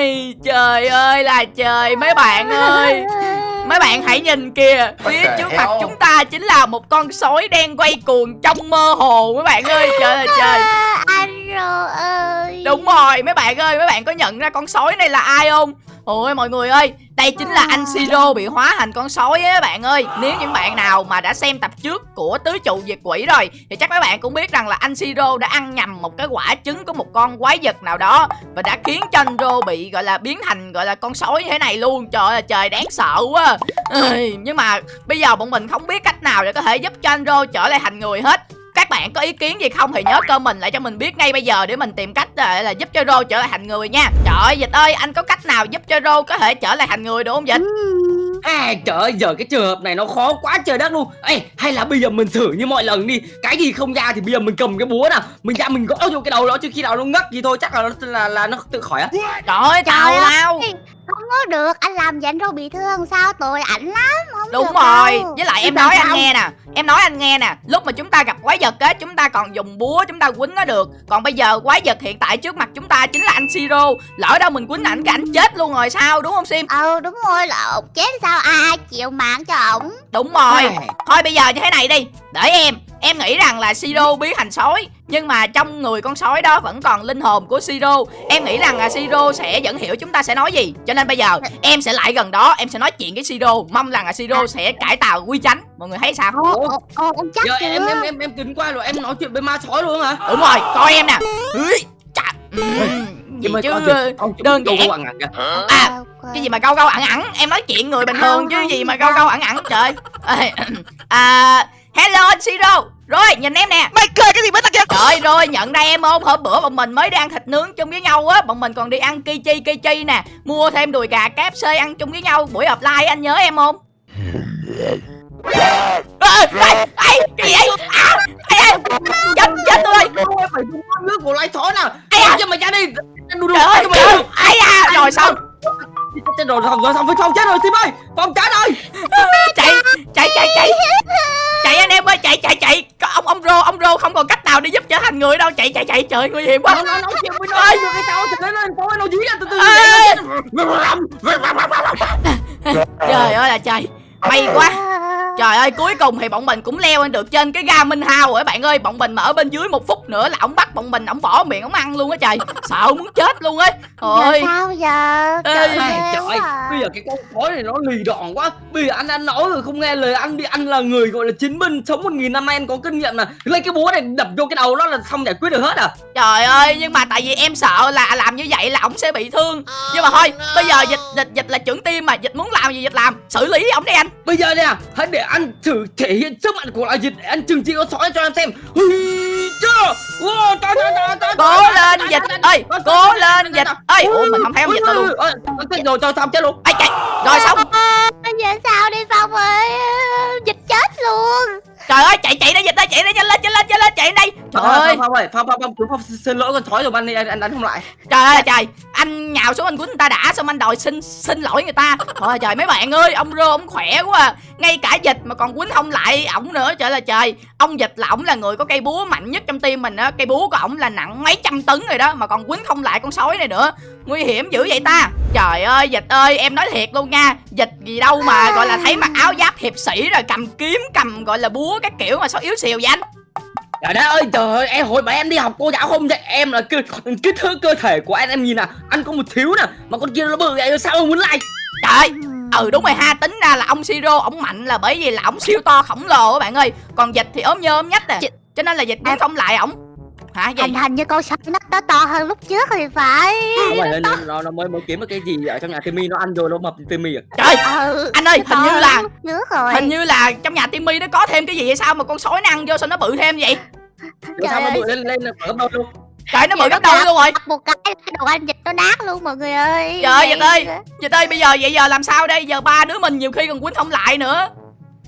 Ây, Trời ơi là trời mấy bạn ơi. Mấy bạn hãy nhìn kìa. Phía trước mặt chúng ta chính là một con sói đen quay cuồng trong mơ hồ mấy bạn ơi. Trời ơi trời. anh Rô ơi Đúng rồi mấy bạn ơi Mấy bạn có nhận ra con sói này là ai không Ôi mọi người ơi Đây chính là anh Siro bị hóa thành con sói á các bạn ơi. Nếu những bạn nào mà đã xem tập trước của Tứ trụ diệt quỷ rồi Thì chắc mấy bạn cũng biết rằng là anh Siro đã ăn nhầm một cái quả trứng của một con quái vật nào đó Và đã khiến cho anh Rô bị gọi là biến thành gọi là con sói như thế này luôn. Trời ơi trời đáng sợ quá. Nhưng mà bây giờ bọn mình không biết cách nào để có thể giúp cho anh Rô trở lại thành người hết các bạn có ý kiến gì không thì nhớ comment lại cho mình biết ngay bây giờ để mình tìm cách là, là giúp cho Rô trở lại thành người nha. Trời ơi Dịch ơi anh có cách nào giúp cho Rô có thể trở lại thành người được không Dịch? À trời ơi giờ cái trường hợp này nó khó quá trời đất luôn. Ê hay là bây giờ mình thử như mọi lần đi. Cái gì không ra thì bây giờ mình cầm cái búa nào. Mình ra mình gõ vô cái đầu nó chứ khi nào nó ngất thì thôi chắc là nó là, là nó tự khỏi á. Trời ơi tào lao có được Anh làm vậy anh Rô bị thương sao? Tội ảnh lắm Không Đúng được rồi. đâu. Với lại em nói anh nghe nè Em nói anh nghe nè Lúc mà chúng ta gặp quái vật á Chúng ta còn dùng búa chúng ta quýnh nó được. Còn bây giờ quái vật hiện tại trước mặt chúng ta chính là anh Siro Lỡ đâu mình quýnh ảnh cái ảnh chết luôn rồi sao đúng không Sim? Ừ đúng rồi là ổng chết sao? Ai chịu mạng cho ổng? Đúng rồi. Thôi bây giờ như thế này đi Để em Em nghĩ rằng là Siro biến thành sói Nhưng mà trong người con sói đó vẫn còn linh hồn của Siro Em nghĩ rằng là Siro sẽ vẫn hiểu chúng ta sẽ nói gì. Cho nên bây giờ em sẽ lại gần đó Em sẽ nói chuyện với Siro Mong rằng là Siro sẽ cải tạo quy chánh. Mọi người thấy sao? Ồ, ồ, ồ, chắc Giờ em em em em kính qua rồi em nói chuyện với ma sói luôn hả? Đúng rồi coi em nè chà, ừm, Gì chứ? đơn giản. À Ok. cái gì mà câu câu ẩn ẩn Em nói chuyện người bình thường chứ gì mà câu câu ẩn ẩn trời À Hello anh Siro Rồi nhìn em nè. Mày cười cái gì kìa Trời rồi nhận ra em không Hôm bữa bọn mình mới đi ăn thịt nướng chung với nhau á. Bọn mình còn đi ăn kichi kichi nè Mua thêm đùi gà KFC ăn chung với nhau. Buổi offline anh nhớ em không? Ê, ê, cái gì vậy? À, ê, chết chết tôi ơi con nước của sói nào. Ây da. cho mày ra đi. Trời ơi ai da rồi xong chết rồi xong rồi xong phong chết rồi tim ơi. Phong chết rồi chạy chạy chạy chạy. Chạy anh em ơi chạy chạy chạy. Có ông ông rô ông rô không còn cách nào để giúp trở thành người đâu. Chạy chạy chạy. Trời nguy hiểm quá. Nó nói chuyện với nó Ơi. rồi cái sao thì nó nó nó dí ra từ từ Ê. nó chết. trời ơi là trời may quá. Trời ơi cuối cùng thì bọn mình cũng leo lên được trên cái ga Minh Hao rồi các bạn ơi. Bọn mình mà ở bên dưới một phút nữa là ổng bắt bọn mình ổng bỏ miệng ổng ăn luôn á trời. Sợ muốn chết luôn ấy Ôi sao giờ? Ê, Trời ơi, trời à. bây giờ cái con sói này nó lì đòn quá. Bây giờ anh anh nói rồi không nghe lời anh đi. Anh là người gọi là chiến binh sống một nghìn năm anh có kinh nghiệm nè. Lấy cái búa này đập vô cái đầu nó là xong giải quyết được hết à. Trời ơi nhưng mà tại vì em sợ là làm như vậy là ổng sẽ bị thương. Nhưng mà thôi bây giờ dịch dịch dịch là trưởng team mà dịch muốn làm gì dịch làm. Xử lý ổng đi anh Bây giờ nè, hãy để anh thử thể hiện sức mạnh của loài dịch để anh trừng trị con sói cho em xem. Hì, chưa Wow, trời, trời, trời, Cố lên dịch ơi Cố lên dịch ơi. Ủa mình không thấy ông dịch đâu luôn rồi, trời, xong chết luôn. Ây chạy Rồi xong. Bây giờ sao đi Phong ơi Dịch chết luôn. Trời ơi chạy chạy đi dịch ơi chạy đi nhanh lên nhanh lên nhanh lên chạy đây Trời ơi. Phong, ơi, Phong, Phong, Phong, chúng Phong xin lỗi con sói rồi anh, anh, anh đánh không lại. Trời ơi trời. Anh nhào xuống anh quýnh người ta đã Xong anh đòi xin xin lỗi người ta. Trời trời mấy bạn ơi Ông rô ông khỏe quá à. Ngay cả dịch mà còn quýnh không lại ổng nữa. Trời là trời. Ông dịch là ổng là người có cây búa mạnh nhất trong team mình á. Cây búa của ổng là nặng mấy trăm tấn rồi đó Mà còn quýnh không lại con sói này nữa. Nguy hiểm dữ vậy ta. Trời ơi dịch ơi em nói thiệt luôn nha. Dịch gì đâu mà gọi là thấy mặc áo giáp hiệp sĩ Rồi cầm kiếm cầm gọi là búa các kiểu mà sao yếu xìu vậy anh Trời đất ơi, trời ơi, em hồi mà em đi học cô giáo không dạy em là kích, kích thước cơ thể của anh em nhìn nè Anh có một thiếu nè, mà con kia nó bự vậy sao ông muốn lại Trời ơi Ừ đúng rồi ha tính ra là ông Siro ổng mạnh là bởi vì là ổng siêu to khổng lồ các bạn ơi. Còn dịch thì ốm nhơ ốm nhách à. Chị- Cho nên là dịch cũng không lại ổng Hả gì Hình hình như con sói nó to to hơn lúc trước thì phải. Không phải nó, nó, nó mới mới kiếm được cái gì ở trong nhà Timmy nó ăn rồi nó mập Timmy à? Trời Ừ anh ơi hình như là trước rồi. Hình như là trong nhà Timmy nó có thêm cái gì hay sao mà con sói nó ăn vô sao nó bự thêm vậy? Rồi sao nó bự lên lên là gấp đôi luôn Trời nó bự Vậy gấp đôi luôn rồi. một cái đồ ăn dịch nó nát luôn mọi người ơi. Trời ơi, dịch ơi. Vậy- Dịch ơi bây giờ vậy giờ làm sao đây? Giờ ba đứa mình nhiều khi còn quýnh không lại nữa.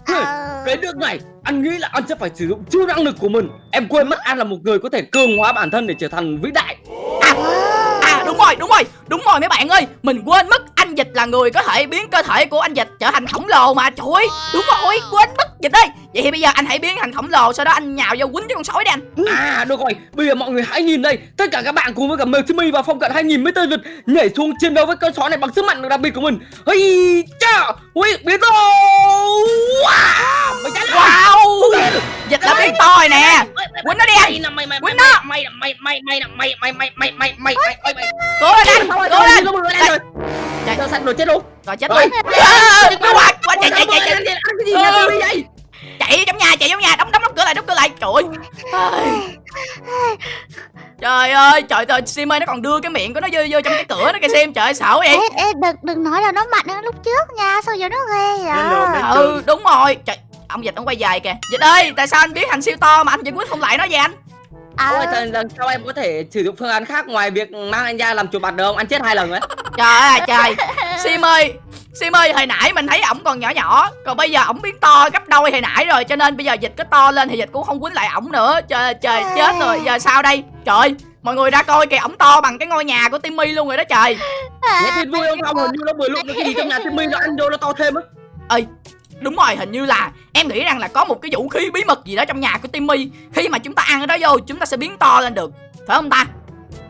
Ờ. Cái nước này, anh nghĩ là anh sẽ phải sử dụng siêu năng lực của mình. Em quên mất anh là một người có thể cường hóa bản thân để trở thành vĩ đại. À, à đúng rồi đúng rồi đúng rồi mấy bạn ơi. Mình quên mất anh dịch là người có thể biến cơ thể của anh dịch trở thành khổng lồ mà, trời ơi. Đúng rồi, quên mất dịch ơi vậy thì bây giờ anh hãy biến thành khổng lồ sau đó anh nhào vô quýnh cho con sói đi anh À được rồi, bây giờ mọi người hãy nhìn đây Tất cả các bạn cùng với cả Timmy và Phong Cận hãy nhìn mấy tên Việt nhảy xuống chiến đấu với con sói này bằng sức mạnh đặc biệt của mình Ây cha, ui, biến to Wow, mày chạy wow dịch đã biến to rồi nè quýnh nó đi anh Mày là mày mày Quýnh mày nó. mày mày mày mày mày mày mày mày mày mày mày mày mày cố lên anh cố lên nó Chạy. Sao sạch rồi chết luôn rồi chết Rồi. luôn À, quá quá chạy chạy chạy chạy Ăn cái gì vậy nhà chạy trong nhà? Đóng đóng đóng cửa lại đóng cửa lại. Trời ơi. Trời ơi trời trời sim ơi nó còn đưa cái miệng của nó vô vô trong cái cửa nó kìa sim. Trời ơi sợ vậy. Ê, ê, đừng đừng nói là nó mạnh hơn lúc trước nha sao giờ nó ghê vậy? Ừ đúng rồi. Trời ông dịch ông quay dài kìa. Dịch ơi tại sao anh biến thành siêu to mà anh vẫn quyết không lại nó vậy anh? Ôi, à, lần, lần sau em có thể sử dụng phương án khác ngoài việc mang anh ra làm chuột bạch được không? Anh chết hai lần rồi. trời ơi trời. Sim ơi sim ơi hồi nãy mình thấy ổng còn nhỏ nhỏ còn bây giờ ổng biến to gấp đôi hồi nãy rồi cho nên bây giờ dịch có to lên thì dịch cũng không quýnh lại ổng nữa. Trời trời chết rồi giờ sao đây? Trời mọi người ra coi kìa ổng to bằng cái ngôi nhà của timmy luôn rồi đó trời. Nghe tin vui không Phong? Hình như nó lúc nó cái gì trong nhà Timmy nó ăn vô nó to thêm á. đúng rồi hình như là em nghĩ rằng là có một cái vũ khí bí mật gì đó trong nhà của timmy. Khi mà chúng ta ăn cái đó vô chúng ta sẽ biến to lên được phải không ta?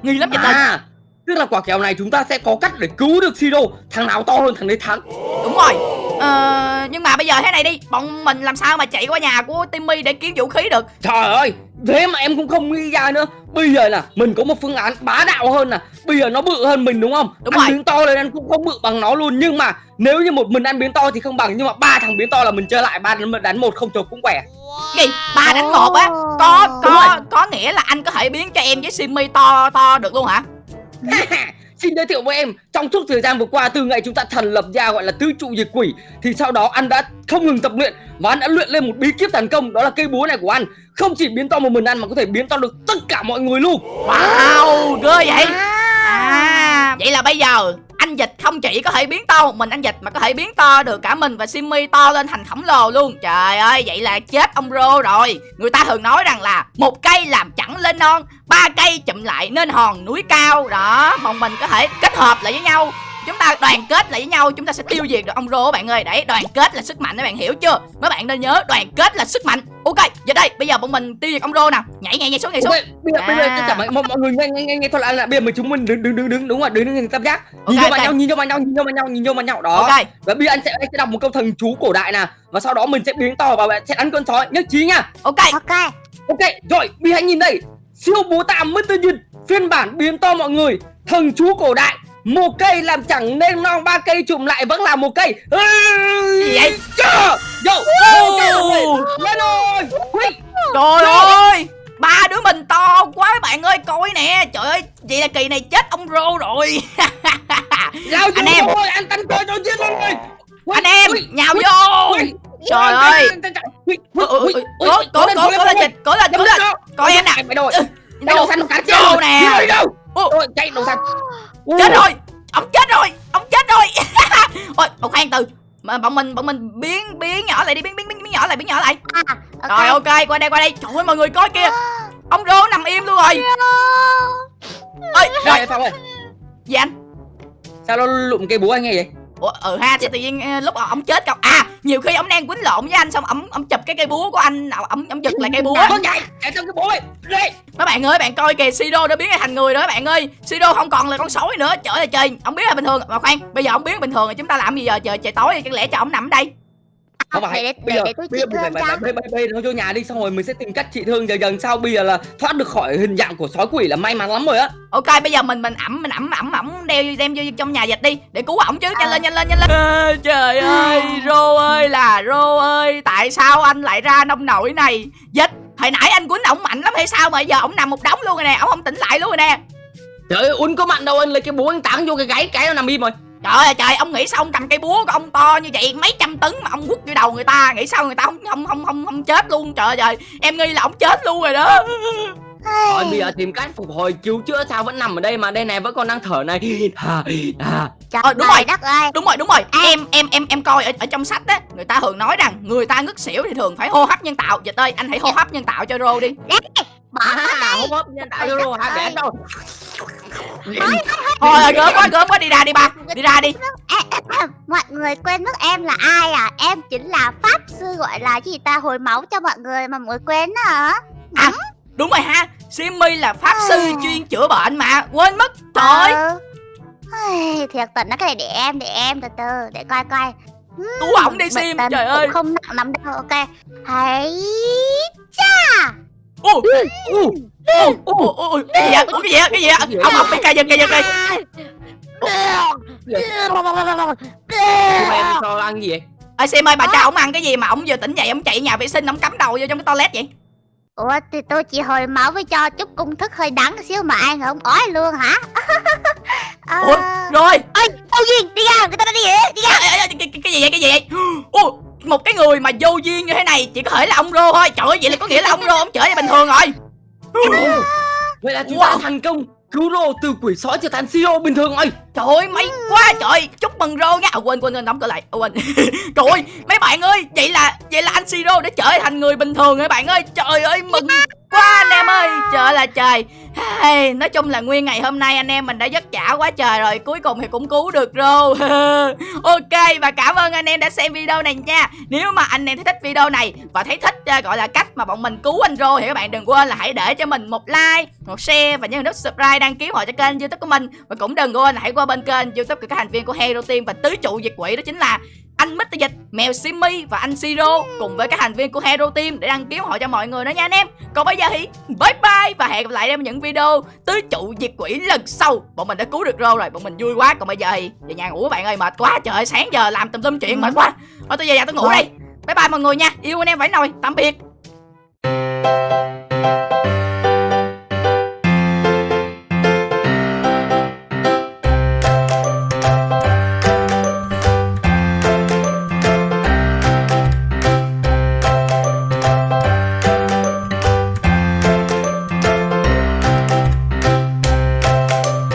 Nghi lắm dịch ơi À, tức là quả kèo này chúng ta sẽ có cách để cứu được Siro. Thằng nào to hơn thằng đấy thắng. đúng rồi ờ, nhưng mà bây giờ thế này đi bọn mình làm sao mà chạy qua nhà của timmy để kiếm vũ khí được Trời ơi, thế mà em cũng không nghĩ ra nữa. Bây giờ là mình có một phương án bá đạo hơn nè. Bây giờ nó bự hơn mình đúng không? Đúng anh rồi. biến to lên anh cũng không bự bằng nó luôn. Nhưng mà nếu như một mình anh biến to thì không bằng. Nhưng mà ba thằng biến to là mình chơi lại ba đánh một không chục cũng khỏe. gì ba đánh một á có có có nghĩa là anh có thể biến cho em với simmy to to được luôn hả Xin giới thiệu với em, trong suốt thời gian vừa qua từ ngày chúng ta thành lập ra gọi là tứ trụ diệt quỷ thì sau đó anh đã không ngừng tập luyện và anh đã luyện lên một bí kíp thành công đó là cây búa này của anh. Không chỉ biến to một mình anh mà có thể biến to được tất cả mọi người luôn. wow ghê vậy à, à vậy là bây giờ anh dịch không chỉ có thể biến to một mình anh dịch mà có thể biến to được cả mình và simmy to lên thành khổng lồ luôn. Trời ơi, vậy là chết ông rô rồi. Người ta thường nói rằng là một cây làm chẳng lên non, ba cây chụm lại nên hòn núi cao. Đó, bọn mình có thể kết hợp lại với nhau chúng ta đoàn kết lại với nhau chúng ta sẽ tiêu diệt được ông rô các bạn ơi. Đấy đoàn kết là sức mạnh các bạn hiểu chưa? Mấy bạn nên nhớ đoàn kết là sức mạnh. Ok giờ đây bây giờ bọn mình tiêu diệt ông rô nào. Nhảy nhảy nhảy xuống nhảy xuống. Bây giờ bây giờ À. tất cả mọi, mọi, người nghe nghe nghe, nghe thôi là, là bây giờ mình chúng mình đứng đứng đứng đứng đúng rồi đứng đứng tam giác. Nhìn Ok, vô mặt ok. nhau nhìn vô mặt nhau nhìn vô mặt nhau nhìn vô mặt nhau. Đó. Ok. Và bây giờ anh sẽ anh sẽ đọc một câu thần chú cổ đại nè và sau đó mình sẽ biến to và sẽ đánh con sói. Nhất trí nha. Ok. Ok. Ok, rồi, Bi hãy nhìn đây. Siêu búa tạ Mr. Nhật Phiên bản biến to mọi người. Thần chú cổ đại Một cây làm chẳng nên non ba cây chụm lại vẫn là một cây. Gì vậy? Chưa! Yo! Wow. Lên rồi Trời ơi! Ba đứa mình to quá các bạn ơi Coi nè. Trời ơi Vậy là kỳ này chết ông rô rồi. Anh em. rồi Anh tấn coi cho giết luôn rồi Anh em Nhào vô. Trời ơi. Cố cố cố cố lên dịch Cố lên cố lên. Coi em nè Mày Chạy đầu xanh một cái Vô nè. Chạy đầu xanh Chết rồi! Ông chết rồi! Ông chết rồi! Ôi ông khoan từ. Mà bọn mình bọn mình biến biến nhỏ lại đi biến biến biến, biến nhỏ lại biến nhỏ lại. À ok. Rồi ok qua đây qua đây. Trời ơi mọi người coi kìa. Ông rô nằm im luôn rồi. Ơi rồi Rồi. Phong ơi gì anh? Sao nó lụm cây búa anh nghe vậy? Ủa, ừ ha thì tự nhiên ờ, lúc ông chết cậu à nhiều khi ông đang quýnh lộn với anh xong ông ông chụp cái cây búa của anh nào ông ông giật lại cây búa. Con nhảy Chạy trong cái búa Đây mấy bạn ơi bạn coi kìa Siro đã biến thành người rồi các bạn ơi. Siro không còn là con sói nữa trời ơi trời. Ông biến là bình thường mà khoan bây giờ ông biến bình thường thì chúng ta làm gì giờ? Trời trời tối thì chắc lẽ cho ông nằm ở đây không để phải để bây để, giờ để tôi bây giờ mình phải phải bay bay nó vô nhà đi xong rồi mình sẽ tìm cách trị thương dần dần. Sau bây giờ là thoát được khỏi hình dạng của sói quỷ là may mắn lắm rồi á. Ok bây giờ mình mình ẩm mình ẩm ẩm ẩm đeo đem vô trong nhà dịch đi để cứu ổng chứ. Nhanh lên nhanh lên nhanh lên. À, trời ơi rô ơi là rô ơi. Tại sao anh lại ra nông nổi này? Dịch hồi nãy anh quýnh ổng mạnh lắm hay sao mà giờ ổng nằm một đống luôn rồi nè ổng không tỉnh lại luôn rồi nè. Trời ơi uốn có mạnh đâu anh lấy cái búa anh táng vô cái gáy cái nó nằm im rồi trời ơi trời ông nghĩ sao ông cầm cây búa của ông to như vậy? Mấy trăm tấn mà ông quất vô đầu người ta nghĩ sao người ta không không không không không chết luôn? Trời ơi trời em nghi là ông chết luôn rồi đó. Thôi bây giờ tìm cách phục hồi cứu chữa sao vẫn nằm ở đây mà đây này vẫn còn đang thở này. À, à. Trời Ờ, đúng rồi. đất ơi. Đúng rồi đúng rồi. Em em em em coi ở, ở trong sách á người ta thường nói rằng người ta ngất xỉu thì thường phải hô hấp nhân tạo. Dịch ơi anh hãy hô hấp nhân tạo cho rô đi bỏ À, hốp hốp nhân tạo euro hai bẻ đâu. thôi gớm quá gớm quá đi ra đi ba đi ra đi. mọi người quên mất em là ai à? Em chính là pháp sư gọi là gì ta? Hồi máu cho mọi người mà mọi người quên hả? Đúng rồi ha. Simmy là pháp sư chuyên chữa bệnh mà. Quên mất trời ơi. Ai, thiệt tình nó cái này để em để em từ từ để coi coi. Cứu ổng đi sim trời ơi. không nặng lắm đâu ok. Hãy Ủa, cái gì vậy cái gì vậy cái gì vậy ông học bị cây dân cây dân cây Tụi ăn gì vậy? ơi sim ơi bà cho ông ăn cái gì mà ông vừa tỉnh dậy ông chạy nhà vệ sinh ông cắm đầu vô trong cái toilet vậy ủa thì tôi chỉ hồi máu với cho chút công thức hơi đắng xíu mà ăn không ói luôn hả Ủa, rồi ơi đâu duyên đi vậy đi ra Ê, ê, ê, cái, cái, cái gì vậy cái gì vậy Ủa, một cái người mà vô duyên như thế này chỉ có thể là ông rô thôi. Trời ơi vậy là có nghĩa là ông rô ông chở vậy bình thường rồi. Ồ, Vậy là chúng ta Wow. thành công. Cứu rô từ quỷ sói trở thành siro bình thường rồi. Trời ơi may quá trời. Chúc mừng Rô nha. À, Quên quên quên đóng cửa lại. À, Quên. Trời ơi mấy bạn ơi Vậy là vậy là anh Siro đã trở thành người bình thường rồi bạn ơi. Trời ơi mừng quá anh em ơi Trời là trời. Hey, Nói chung là nguyên ngày hôm nay anh em mình đã vất vả quá trời rồi Cuối cùng thì cũng cứu được Rô Ok và cảm ơn anh em đã xem video này nha. Nếu mà anh em thấy thích video này Và thấy thích uh, gọi là cách mà bọn mình cứu anh Rô Thì các bạn đừng quên là hãy để cho mình một like Một share và nhấn nút subscribe đăng ký họ cho kênh youtube của mình. Và cũng đừng quên là hãy qua bên kênh youtube của các thành viên của Hero Team Và tứ trụ diệt quỷ đó chính là anh Mr. Dịch, Mèo Simmy và anh Siro cùng với các thành viên của Hero Team để đăng ký họ cho mọi người đó nha anh em. Còn bây giờ thì bye bye và hẹn gặp lại em những video tứ trụ diệt quỷ lần sau. Bọn mình đã cứu được Rô rồi, bọn mình vui quá. Còn bây giờ thì về nhà ngủ bạn ơi mệt quá trời ơi, sáng giờ làm tùm lum chuyện mệt quá. Thôi tôi về nhà tôi ngủ đây. Bye bye mọi người nha. Yêu anh em phải nồi. Tạm biệt.